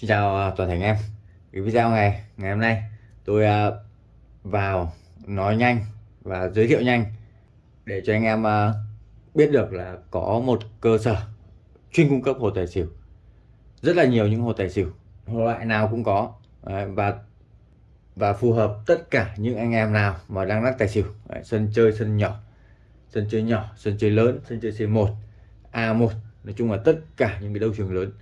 Xin chào à, toàn thể anh em. Cái video ngày ngày hôm nay, tôi à, vào nói nhanh và giới thiệu nhanh để cho anh em à, biết được là có một cơ sở chuyên cung cấp hồ tài xỉu. Rất là nhiều những hồ tài xỉu loại nào cũng có. Và và phù hợp tất cả những anh em nào mà đang lắc tài xỉu. Sân chơi, sân nhỏ, sân chơi nhỏ, sân chơi lớn, sân chơi C1 A1 nói chung là tất cả những cái đấu trường lớn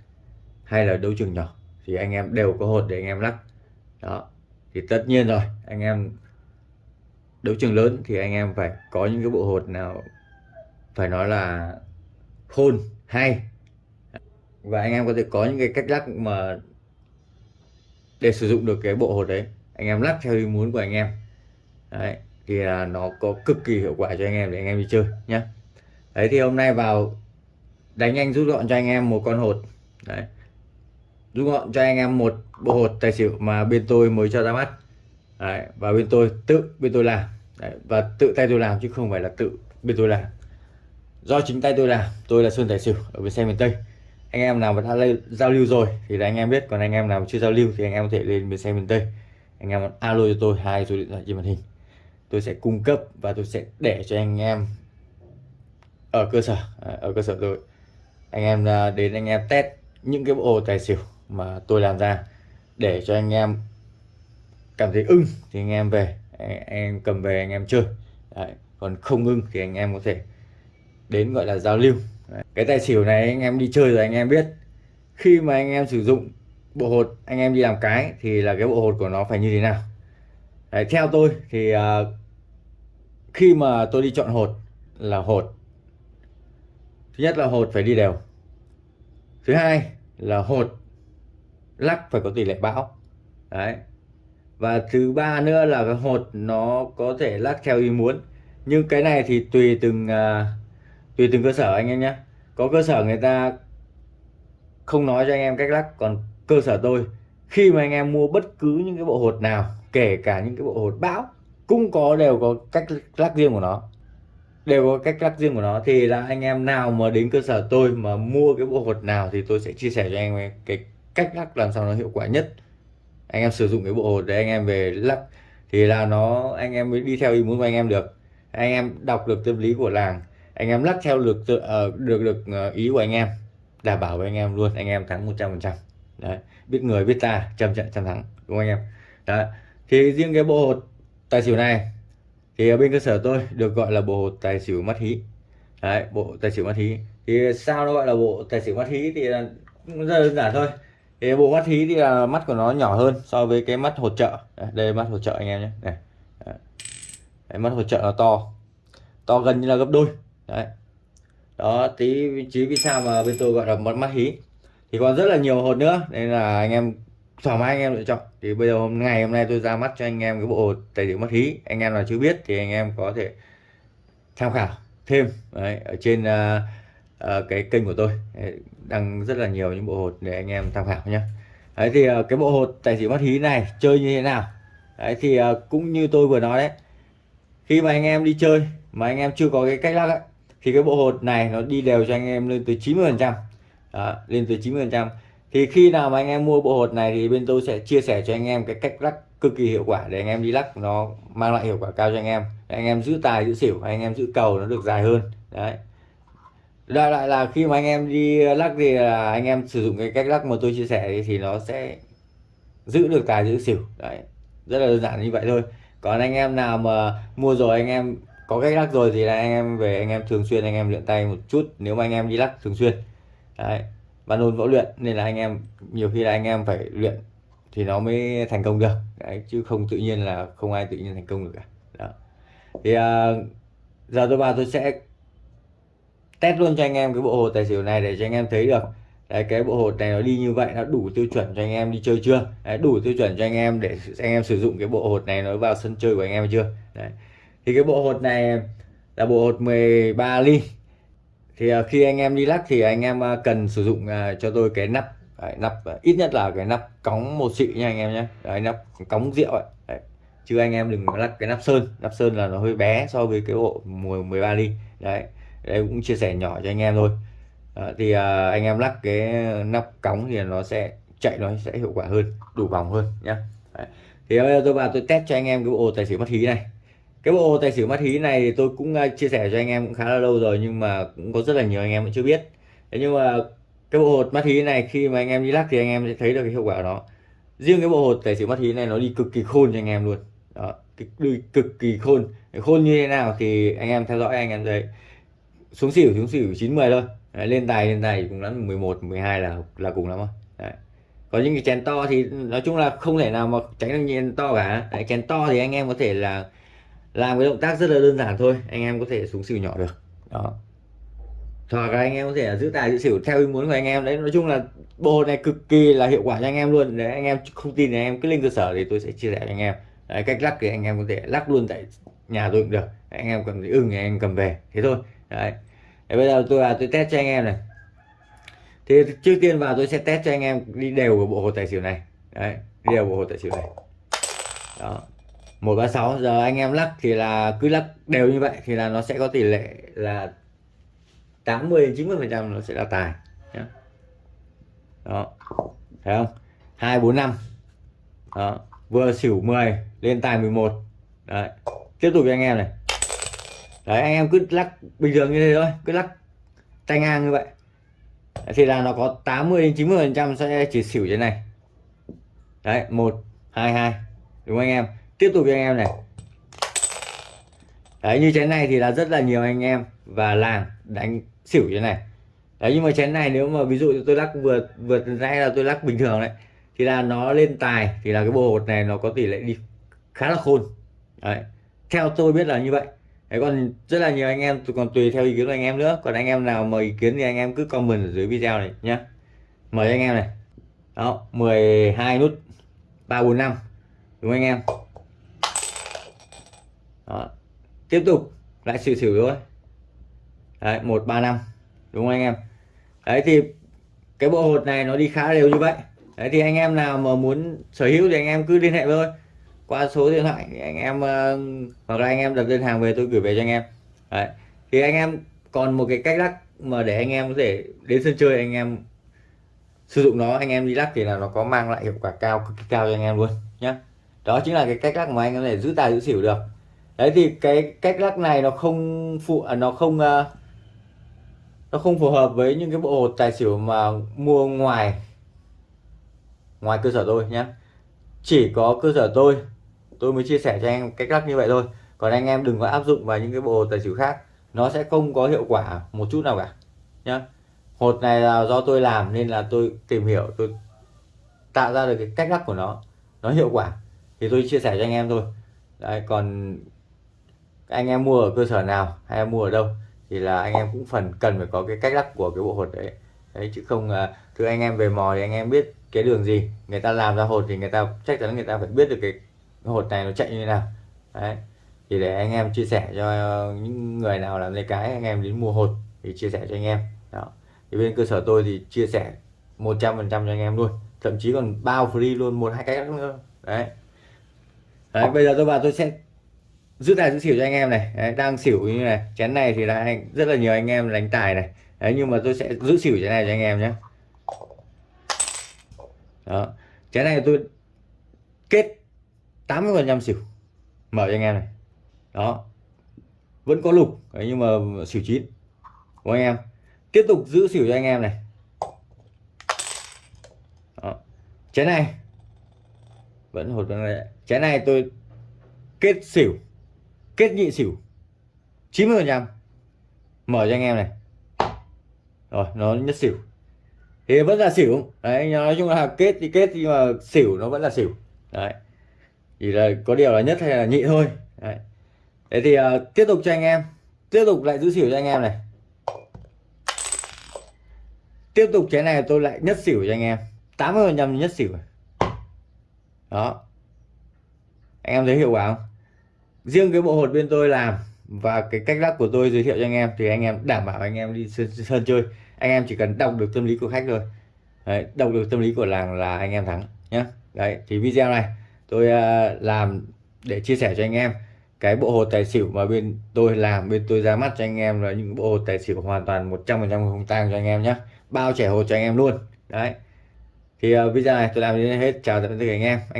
hay là đấu trường nhỏ thì anh em đều có hột để anh em lắc. Đó, thì tất nhiên rồi, anh em đấu trường lớn thì anh em phải có những cái bộ hột nào phải nói là khôn, hay. Và anh em có thể có những cái cách lắc mà để sử dụng được cái bộ hột đấy. Anh em lắc theo ý muốn của anh em. Đấy, thì là nó có cực kỳ hiệu quả cho anh em để anh em đi chơi nhé đấy, thì hôm nay vào đánh nhanh rút gọn cho anh em một con hột. Đấy rút gọn cho anh em một bộ hột tài xỉu mà bên tôi mới cho ra mắt. Đấy, và bên tôi tự bên tôi làm. Đấy, và tự tay tôi làm chứ không phải là tự bên tôi làm. Do chính tay tôi làm tôi là sơn tài xỉu ở bên xe miền tây. Anh em nào mà đã giao lưu rồi thì là anh em biết còn anh em nào chưa giao lưu thì anh em có thể lên bên xe miền tây. Anh em alo cho tôi hai số điện thoại trên màn hình. Tôi sẽ cung cấp và tôi sẽ để cho anh em ở cơ sở ở cơ sở rồi anh em à, đến anh em test những cái bộ tài xỉu mà tôi làm ra. Để cho anh em cảm thấy ưng thì anh em về anh em cầm về anh em chơi. Đấy. còn không ưng thì anh em có thể đến gọi là giao lưu. Đấy. cái tài xỉu này anh em đi chơi rồi anh em biết. Khi mà anh em sử dụng bộ hột anh em đi làm cái thì là cái bộ hột của nó phải như thế nào. Đấy, theo tôi thì uh, khi mà tôi đi chọn hột là hột. Thứ nhất là hột phải đi đều. Thứ hai là hột lắc phải có tỷ lệ bão. Đấy. Và thứ ba nữa là cái hột nó có thể lắc theo ý muốn. Nhưng cái này thì tùy từng uh, tùy từng cơ sở anh em nhé. Có cơ sở người ta không nói cho anh em cách lắc còn cơ sở tôi khi mà anh em mua bất cứ những cái bộ hột nào kể cả những cái bộ hột bão cũng có đều có cách lắc riêng của nó. Đều có cách lắc riêng của nó. Thì là anh em nào mà đến cơ sở tôi mà mua cái bộ hột nào thì tôi sẽ chia sẻ cho anh em cái cách lắc làm sao nó hiệu quả nhất. Anh em sử dụng cái bộ hột để anh em về lắc thì là nó anh em mới đi theo ý muốn của anh em được. Anh em đọc được tâm lý của làng anh em lắc theo được uh, được được uh, ý của anh em đảm bảo với anh em luôn anh em thắng 100 phần trăm. Đấy biết người biết ta trăm trận trăm thắng đúng không anh em? Đấy thì riêng cái bộ hột tài xỉu này thì ở bên cơ sở tôi được gọi là bộ hột tài xỉu mắt hí. Đấy bộ tài xỉu mắt hí. Thì sao nó gọi là bộ tài xỉu mắt hí thì cũng rất đơn giản thôi cái bộ mắt hí thì là mắt của nó nhỏ hơn so với cái mắt hột trợ. Đây, đây mắt hột trợ anh em nhé. Này đấy, mắt hột trợ nó to. To gần như là gấp đôi. Đấy. Đó tí vị trí vì sao mà bên tôi gọi là mắt mắt hí. Thì còn rất là nhiều hột nữa nên là anh em thoải mái anh em lựa chọn. Thì bây giờ hôm ngày hôm nay tôi ra mắt cho anh em cái bộ tài liệu mắt hí. Anh em nào chưa biết thì anh em có thể tham khảo thêm. Đấy, ở trên uh, uh, cái kênh của tôi ờ, đăng rất là nhiều những bộ hột để anh em tham khảo nhé đấy thì uh, cái bộ hột tài xỉu mắt hí này chơi như thế nào? Đấy thì uh, cũng như tôi vừa nói đấy khi mà anh em đi chơi mà anh em chưa có cái cách lắc ấy, thì cái bộ hột này nó đi đều cho anh em lên tới 90 phần trăm. Lên tới 90 phần trăm. Thì khi nào mà anh em mua bộ hột này thì bên tôi sẽ chia sẻ cho anh em cái cách lắc cực kỳ hiệu quả để anh em đi lắc nó mang lại hiệu quả cao cho anh em. Để anh em giữ tài giữ xỉu anh em giữ cầu nó được dài hơn. Đấy đại lại là khi mà anh em đi lắc thì là anh em sử dụng cái cách lắc mà tôi chia sẻ thì nó sẽ giữ được tài giữ xỉu. Đấy rất là đơn giản như vậy thôi. Còn anh em nào mà mua rồi anh em có cách lắc rồi thì là anh em về anh em thường xuyên anh em luyện tay một chút. Nếu mà anh em đi lắc thường xuyên. Đấy và nôn võ luyện nên là anh em nhiều khi là anh em phải luyện thì nó mới thành công được. Đấy, chứ không tự nhiên là không ai tự nhiên thành công được cả. Đó. thì uh, giờ tôi vào tôi sẽ test luôn cho anh em cái bộ hột tài xỉu này để cho anh em thấy được. Đấy, cái bộ hột này nó đi như vậy nó đủ tiêu chuẩn cho anh em đi chơi chưa? Đấy, đủ tiêu chuẩn cho anh em để anh em sử dụng cái bộ hột này nó vào sân chơi của anh em chưa? Đấy. thì cái bộ hột này là bộ hột 13 ly. Thì à, khi anh em đi lắc thì anh em à, cần sử dụng à, cho tôi cái nắp. Đấy, nắp ít nhất là cái nắp cống một xị nha anh em nhé đấy, nắp cống rượu ấy. Đấy. chứ anh em đừng lắc cái nắp sơn. Nắp sơn là nó hơi bé so với cái bộ 13 ly. Đấy đây cũng chia sẻ nhỏ cho anh em thôi à, thì à, anh em lắc cái nắp cống thì nó sẽ chạy nó sẽ hiệu quả hơn đủ vòng hơn nhá Đấy. thì bây giờ tôi vào tôi test cho anh em cái bộ tài xỉu mất hí này cái bộ tài xỉu mất hí này thì tôi cũng chia sẻ cho anh em cũng khá là lâu rồi nhưng mà cũng có rất là nhiều anh em vẫn chưa biết thế nhưng mà cái bộ hột mắt hí này khi mà anh em đi lắc thì anh em sẽ thấy được cái hiệu quả của nó riêng cái bộ hột tài xỉu mắt hí này nó đi cực kỳ khôn cho anh em luôn đó đi cực kỳ khôn khôn như thế nào thì anh em theo dõi anh em thấy xuống xỉu xuống xỉu chín mười thôi. Đấy, lên tài lên tài cũng lắm 11 12 là là cùng lắm thôi Đấy. có những cái chén to thì nói chung là không thể nào mà tránh được chén to cả. Đấy, chén to thì anh em có thể là làm cái động tác rất là đơn giản thôi. Anh em có thể xuống xỉu nhỏ được. Đó. Hoặc là anh em có thể giữ tài giữ xỉu theo ý muốn của anh em. Đấy nói chung là bộ này cực kỳ là hiệu quả cho anh em luôn. Đấy anh em không tin thì anh em cứ lên cơ sở thì tôi sẽ chia sẻ cho anh em. Đấy, cách lắc thì anh em có thể lắc luôn tại nhà tôi cũng được. Đấy, anh em cầm ưng thì anh em cầm về. Thế thôi. Đấy đấy, bây giờ tôi là tôi test cho anh em này. Thì trước tiên vào tôi sẽ test cho anh em đi đều của bộ hồ tài xỉu này. Đấy đi đều bộ hồ tài xỉu này. Đó. Một ba sáu. Giờ anh em lắc thì là cứ lắc đều như vậy thì là nó sẽ có tỷ lệ là 80 90 phần trăm nó sẽ là tài. Nhé đó. Thấy không? Hai bốn năm. Đó. Vừa xỉu 10 lên tài 11 đấy. Tiếp tục cho anh em này đấy, anh em cứ lắc, bình thường như thế thôi, cứ lắc tay ngang như vậy. Thì là nó có 80 đến 90 phần trăm sẽ chỉ xỉu trên này. Đấy, một, hai hai, đúng không anh em? Tiếp tục cho anh em này. Đấy, như chén này thì là rất là nhiều anh em và làng đánh xỉu như này. Đấy, nhưng mà chén này nếu mà ví dụ tôi lắc vượt vượt nãy là tôi lắc bình thường đấy, thì là nó lên tài, thì là cái bộ hột này nó có tỷ lệ đi khá là khôn. Đấy, theo tôi biết là như vậy đấy còn rất là nhiều anh em còn tùy theo ý kiến của anh em nữa. Còn anh em nào mời ý kiến thì anh em cứ comment ở dưới video này nhé mời anh em này. Đó 12 nút 345 đúng anh em? Đó. tiếp tục, lại xỉu xỉu thôi. Đấy, một, ba, năm, đúng không anh em? Đấy thì cái bộ hột này nó đi khá đều như vậy. Đấy thì anh em nào mà muốn sở hữu thì anh em cứ liên hệ với tôi qua số điện thoại thì anh em uh, hoặc là anh em đặt đơn hàng về tôi gửi về cho anh em. Đấy. Thì anh em còn một cái cách lắc mà để anh em có thể đến sân chơi anh em sử dụng nó anh em đi lắc thì là nó có mang lại hiệu quả cao cực kỳ cao cho anh em luôn nhé đó chính là cái cách lắc mà anh em có thể giữ tài giữ xỉu được. Đấy thì cái cách lắc này nó không phụ à, nó không uh, nó không phù hợp với những cái bộ hột tài xỉu mà mua ngoài ngoài cơ sở tôi nhé chỉ có cơ sở tôi tôi mới chia sẻ cho anh em cách lắc như vậy thôi. Còn anh em đừng có áp dụng vào những cái bộ tài xỉu khác. Nó sẽ không có hiệu quả một chút nào cả, nhá. Hột này là do tôi làm nên là tôi tìm hiểu, tôi tạo ra được cái cách lắc của nó. Nó hiệu quả. Thì tôi chia sẻ cho anh em thôi. Đấy, còn anh em mua ở cơ sở nào hay mua ở đâu thì là anh em cũng phần cần phải có cái cách lắc của cái bộ hột đấy. Đấy, chứ không thưa anh em về mò thì anh em biết cái đường gì. Người ta làm ra hột thì người ta chắc chắn người ta phải biết được cái hột này nó chạy như thế nào. Đấy. Thì để anh em chia sẻ cho những người nào làm lấy cái anh em đến mua hột thì chia sẻ cho anh em. Đó. Thì bên cơ sở tôi thì chia sẻ 100% cho anh em luôn. Thậm chí còn bao free luôn một hai cách nữa. Đấy. Đấy bây giờ tôi vào tôi sẽ giữ tài giữ xỉu cho anh em này. Đấy, đang xỉu như này. Chén này thì là anh rất là nhiều anh em đánh tài này. Đấy nhưng mà tôi sẽ giữ xỉu chén này cho anh em nhé. Đó. Chén này tôi kết 80 phần trăm xỉu. Mở cho anh em này. Đó. Vẫn có lục đấy, nhưng mà xỉu chín. Của anh em? Tiếp tục giữ xỉu cho anh em này. Đó. chén này. Vẫn hột này chén này tôi kết xỉu kết nhị xỉu. 90 phần trăm. Mở cho anh em này. Rồi nó nhất xỉu. Thì vẫn là xỉu. Đấy nói chung là kết thì kết nhưng mà xỉu nó vẫn là xỉu. Đấy chỉ là có điều là nhất hay là nhị thôi. Đấy, thế thì uh, tiếp tục cho anh em. Tiếp tục lại giữ xỉu cho anh em này. Tiếp tục cái này tôi lại nhất xỉu cho anh em. 80 phần nhầm nhất xỉu đó. Anh em thấy hiệu quả không? Riêng cái bộ hột bên tôi làm và cái cách lắc của tôi giới thiệu cho anh em thì anh em đảm bảo anh em đi sân, sân chơi. Anh em chỉ cần đọc được tâm lý của khách thôi. Đấy, đọc được tâm lý của làng là anh em thắng nhé đấy thì video này tôi à, làm để chia sẻ cho anh em. Cái bộ hồ tài xỉu mà bên tôi làm bên tôi ra mắt cho anh em là những bộ hồ tài xỉu hoàn toàn 100% không tang cho anh em nhé bao trẻ hồ cho anh em luôn. Đấy. Thì uh, video này tôi làm đến hết. Chào tạm biệt anh em. Anh